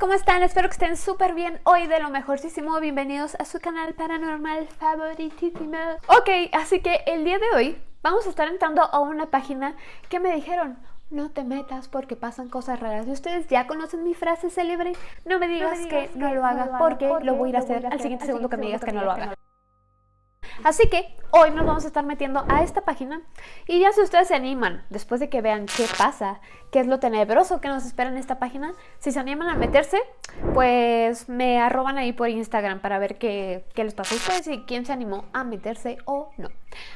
¿cómo están? Espero que estén súper bien hoy de lo mejorcísimo. Bienvenidos a su canal paranormal favoritísimo. Ok, así que el día de hoy vamos a estar entrando a una página que me dijeron no te metas porque pasan cosas raras. Y ustedes ya conocen mi frase célebre, no me digas, que, no lo haga porque, lo voy a ir a hacer al siguiente segundo que me digas que no lo haga. Así que hoy nos vamos a estar metiendo a esta página y ya si ustedes se animan, después de que vean qué pasa, qué es lo tenebroso que nos espera en esta página, si se animan a meterse, pues me arroban ahí por Instagram para ver qué, qué les pasó a ustedes y quién se animó a meterse o no.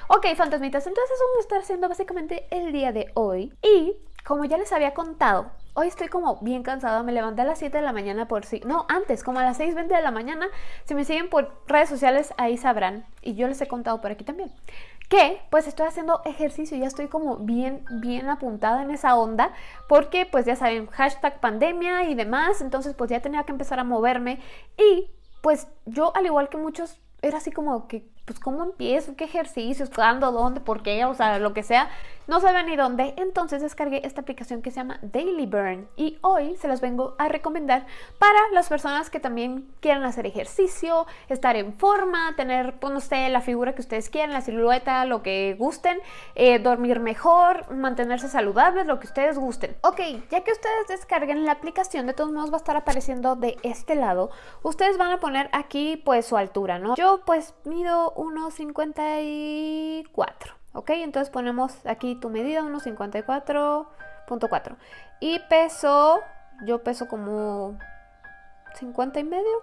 Ok, fantasmitas, entonces eso vamos a estar haciendo básicamente el día de hoy y como ya les había contado, hoy estoy como bien cansada, me levanté a las 7 de la mañana por si... No, antes, como a las 6.20 de la mañana, si me siguen por redes sociales, ahí sabrán, y yo les he contado por aquí también, que pues estoy haciendo ejercicio, ya estoy como bien, bien apuntada en esa onda, porque pues ya saben, hashtag pandemia y demás, entonces pues ya tenía que empezar a moverme, y pues yo al igual que muchos, era así como que pues cómo empiezo, qué ejercicios, cuándo, dónde, por qué, o sea, lo que sea, no sabía ni dónde, entonces descargué esta aplicación que se llama Daily Burn y hoy se las vengo a recomendar para las personas que también quieran hacer ejercicio, estar en forma, tener, pues no sé, la figura que ustedes quieran, la silueta, lo que gusten, eh, dormir mejor, mantenerse saludables, lo que ustedes gusten. Ok, ya que ustedes descarguen la aplicación, de todos modos va a estar apareciendo de este lado, ustedes van a poner aquí pues su altura, ¿no? Yo pues mido 1,54. ¿Ok? Entonces ponemos aquí tu medida, 1,54.4. Y peso, yo peso como 50 y medio.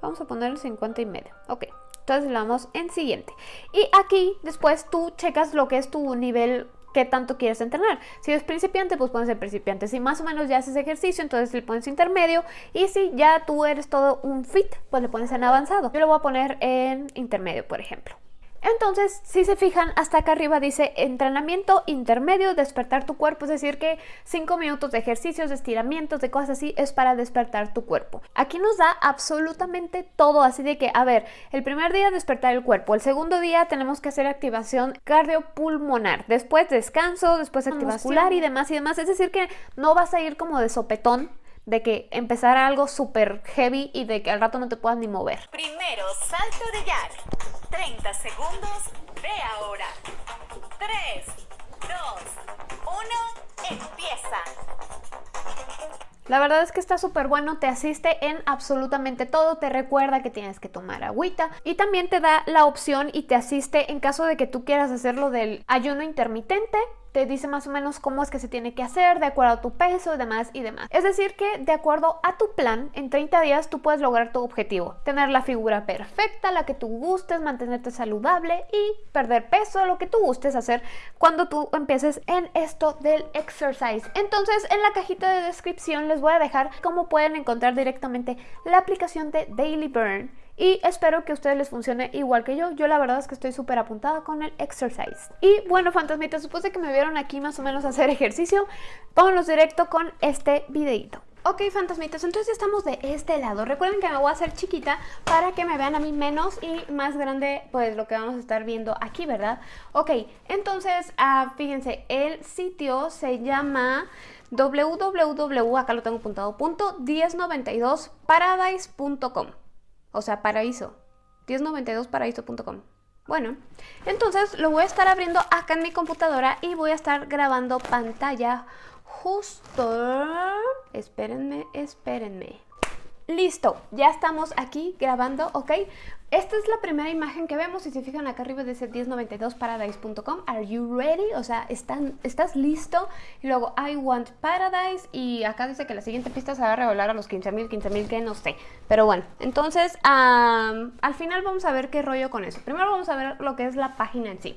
Vamos a poner el 50 y medio. Ok. Entonces le damos en siguiente. Y aquí después tú checas lo que es tu nivel qué tanto quieres entrenar. Si es principiante, pues puedes ser principiante. Si más o menos ya haces ejercicio, entonces le pones intermedio. Y si ya tú eres todo un fit, pues le pones en avanzado. Yo lo voy a poner en intermedio, por ejemplo. Entonces, si se fijan, hasta acá arriba dice entrenamiento intermedio, despertar tu cuerpo, es decir que 5 minutos de ejercicios, de estiramientos, de cosas así, es para despertar tu cuerpo. Aquí nos da absolutamente todo, así de que, a ver, el primer día despertar el cuerpo, el segundo día tenemos que hacer activación cardiopulmonar, después descanso, después activación muscular y demás y demás, es decir que no vas a ir como de sopetón, de que empezar algo súper heavy y de que al rato no te puedas ni mover. Primero, salto de jack. 30 segundos, ve ahora. 3, 2, 1, empieza. La verdad es que está súper bueno, te asiste en absolutamente todo, te recuerda que tienes que tomar agüita y también te da la opción y te asiste en caso de que tú quieras hacerlo del ayuno intermitente te dice más o menos cómo es que se tiene que hacer de acuerdo a tu peso y demás y demás. Es decir que de acuerdo a tu plan, en 30 días tú puedes lograr tu objetivo. Tener la figura perfecta, la que tú gustes, mantenerte saludable y perder peso, lo que tú gustes hacer cuando tú empieces en esto del exercise. Entonces en la cajita de descripción les voy a dejar cómo pueden encontrar directamente la aplicación de Daily Burn y espero que a ustedes les funcione igual que yo. Yo la verdad es que estoy súper apuntada con el exercise. Y bueno, fantasmitas, supuse que me vieron aquí más o menos hacer ejercicio. Vámonos directo con este videito. Ok, fantasmitas, entonces ya estamos de este lado. Recuerden que me voy a hacer chiquita para que me vean a mí menos y más grande, pues lo que vamos a estar viendo aquí, ¿verdad? Ok, entonces, uh, fíjense, el sitio se llama www, acá lo tengo apuntado, punto 1092paradise.com o sea, paraíso. 1092paraíso.com. Bueno, entonces lo voy a estar abriendo acá en mi computadora y voy a estar grabando pantalla justo... Espérenme, espérenme. Listo, ya estamos aquí grabando, ¿ok? Esta es la primera imagen que vemos, si se fijan acá arriba dice 1092paradise.com, are you ready? O sea, ¿están, ¿estás listo? Y luego, I want paradise, y acá dice que la siguiente pista se va a revelar a los 15.000, 15.000 que no sé. Pero bueno, entonces, al final vamos a ver qué rollo con eso. Primero vamos a ver lo que es la página en sí.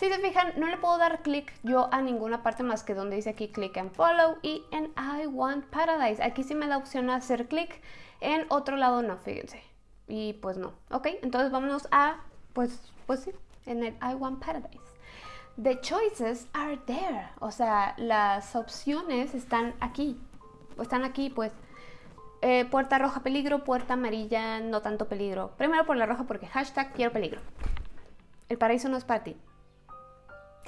Si se fijan, no le puedo dar clic yo a ninguna parte más que donde dice aquí click and follow y en I want paradise. Aquí sí me da opción a hacer clic, en otro lado no, fíjense. Y pues no, ¿ok? Entonces vámonos a, pues, pues sí, en el I want paradise. The choices are there. O sea, las opciones están aquí. Están aquí, pues. Eh, puerta roja peligro, puerta amarilla no tanto peligro. Primero por la roja porque hashtag quiero peligro. El paraíso no es para ti.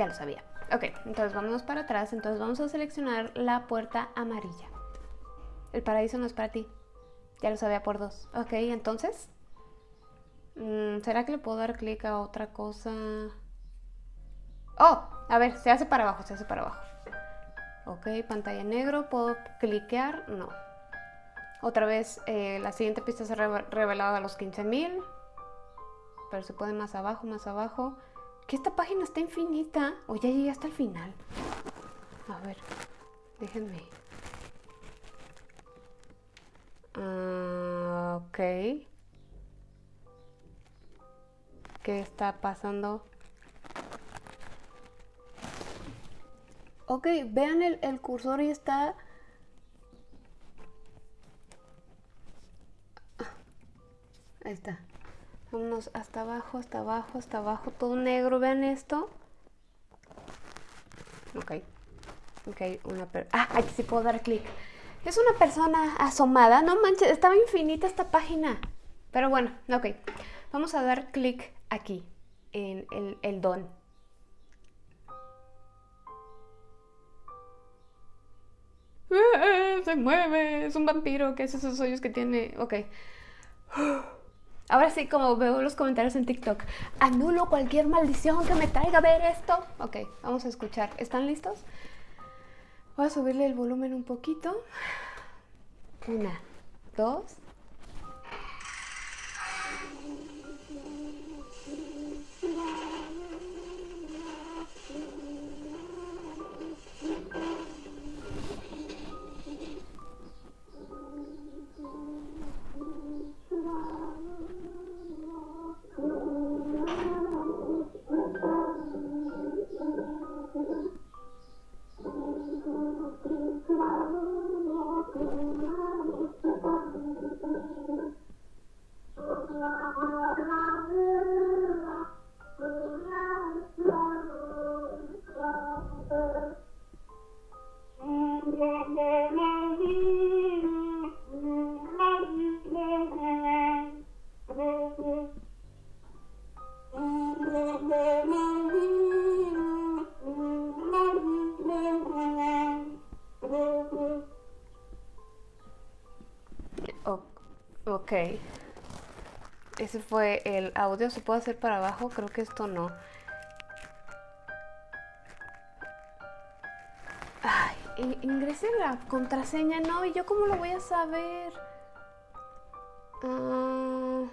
Ya lo sabía. Ok, entonces vámonos para atrás. Entonces vamos a seleccionar la puerta amarilla. El paraíso no es para ti. Ya lo sabía por dos. Ok, entonces. Mm, ¿Será que le puedo dar clic a otra cosa? Oh, a ver, se hace para abajo, se hace para abajo. Ok, pantalla negro, ¿puedo cliquear? No. Otra vez, eh, la siguiente pista se ha revelado a los 15.000. Pero se puede más abajo, más abajo. Que esta página está infinita. O ya llegué hasta el final. A ver, déjenme. Ah, ok. ¿Qué está pasando? Ok, vean el, el cursor y está... Ah, ahí está. Vámonos hasta abajo, hasta abajo, hasta abajo, todo negro. Vean esto. Ok. Ok, una per Ah, aquí sí puedo dar clic. Es una persona asomada. No manches, estaba infinita esta página. Pero bueno, ok. Vamos a dar clic aquí, en el, el don. Se mueve, es un vampiro. ¿Qué es esos hoyos que tiene? Ok. Ahora sí, como veo los comentarios en TikTok, anulo cualquier maldición que me traiga a ver esto. Ok, vamos a escuchar. ¿Están listos? Voy a subirle el volumen un poquito. Una, dos. Ese fue el audio. ¿Se puede hacer para abajo? Creo que esto no. Ay, la contraseña, ¿no? ¿Y yo cómo lo voy a saber? Uh,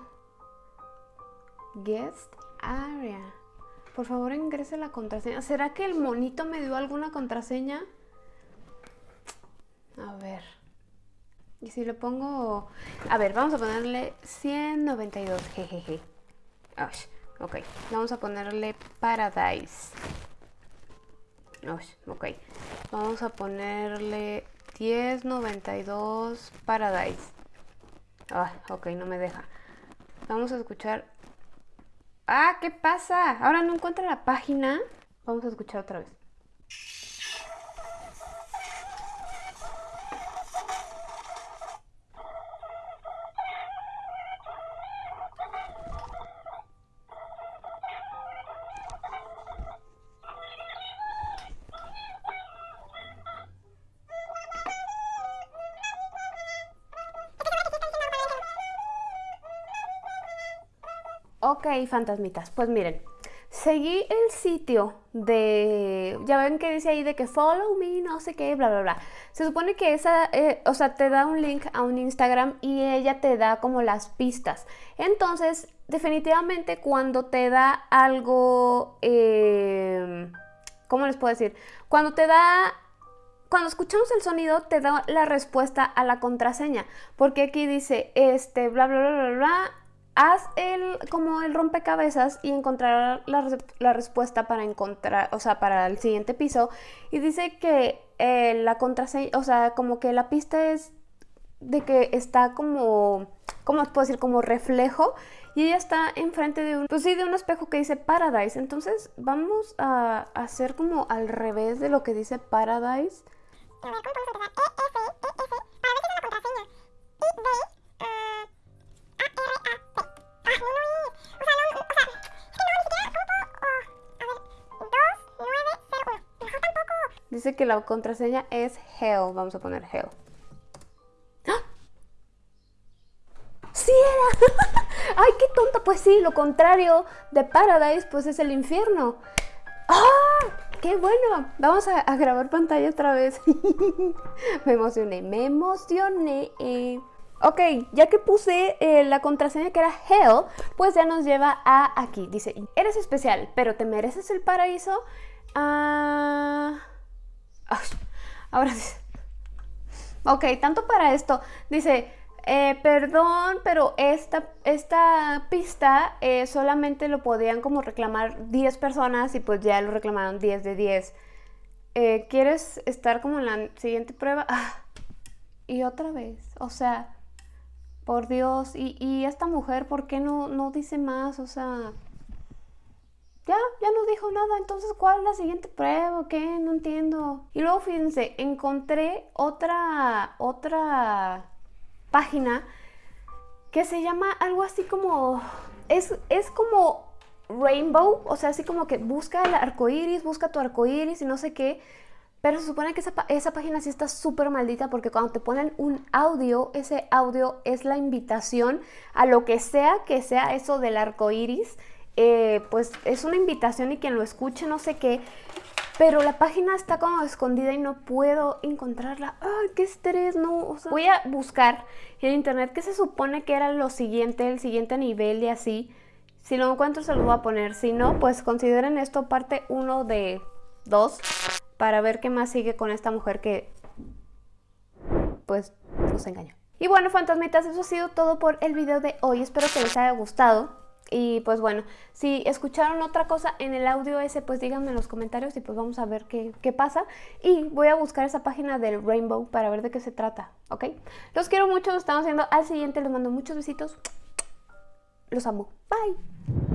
guest area. Por favor, ingrese la contraseña. ¿Será que el monito me dio alguna contraseña? A ver. Y si le pongo... A ver, vamos a ponerle 192, jejeje. ok, vamos a ponerle Paradise. ok, vamos a ponerle 1092 Paradise. Ah, ok, no me deja. Vamos a escuchar... Ah, ¿qué pasa? Ahora no encuentra la página. Vamos a escuchar otra vez. Ok, fantasmitas, pues miren, seguí el sitio de, ya ven que dice ahí de que follow me, no sé qué, bla, bla, bla. Se supone que esa, eh, o sea, te da un link a un Instagram y ella te da como las pistas. Entonces, definitivamente cuando te da algo, eh, ¿cómo les puedo decir? Cuando te da cuando escuchamos el sonido te da la respuesta a la contraseña, porque aquí dice, este, bla, bla, bla, bla, bla, haz el, como el rompecabezas y encontrar la, respuesta para encontrar, o sea, para el siguiente piso. Y dice que eh, la contraseña, o sea, como que la pista es de que está como, ¿cómo puedo decir? Como reflejo. Y ella está enfrente de un, pues sí, de un espejo que dice Paradise. Entonces vamos a hacer como al revés de lo que dice Paradise. Dice que la contraseña es hell. Vamos a poner hell. sí era. Ay, qué tonta. Pues sí, lo contrario de Paradise, pues es el infierno. ¡Ah! ¡Qué bueno! Vamos a, grabar pantalla otra vez. me emocioné, me emocioné. Ok, ya que puse eh, la contraseña que era Hell, pues ya nos lleva a aquí. Dice, eres especial, pero te mereces el paraíso. Ah... ahora sí. Ok, tanto para esto. Dice, eh, perdón, pero esta, esta pista eh, solamente lo podían como reclamar 10 personas y pues ya lo reclamaron 10 de 10. Eh, ¿Quieres estar como en la siguiente prueba? Ah, y otra vez, o sea, por Dios, y, esta mujer, ¿por qué no, no dice más? O sea, ya, ya no dijo nada, entonces ¿cuál es la siguiente prueba? ¿Qué? No entiendo. Y luego fíjense, encontré otra, otra página que se llama algo así como, es, es como Rainbow, o sea, así como que busca el arco iris, busca tu arco iris y no sé qué. Pero se supone que esa, esa página sí está súper maldita porque cuando te ponen un audio, ese audio es la invitación a lo que sea que sea eso del arco iris. Eh, pues es una invitación y quien lo escuche no sé qué. Pero la página está como escondida y no puedo encontrarla. ¡Ay, qué estrés! No, voy a buscar en internet qué se supone que era lo siguiente, el siguiente nivel y así. Si lo encuentro se lo voy a poner. Si no, pues consideren esto parte 1 de 2 para ver qué más sigue con esta mujer que pues nos engañó. Y bueno, fantasmitas, eso ha sido todo por el video de hoy. Espero que les haya gustado. Y pues bueno, si escucharon otra cosa en el audio ese, pues díganme en los comentarios y pues vamos a ver qué, qué, pasa. Y voy a buscar esa página del Rainbow para ver de qué se trata, ¿ok? Los quiero mucho, nos estamos viendo al siguiente, les mando muchos besitos. Los amo. Bye.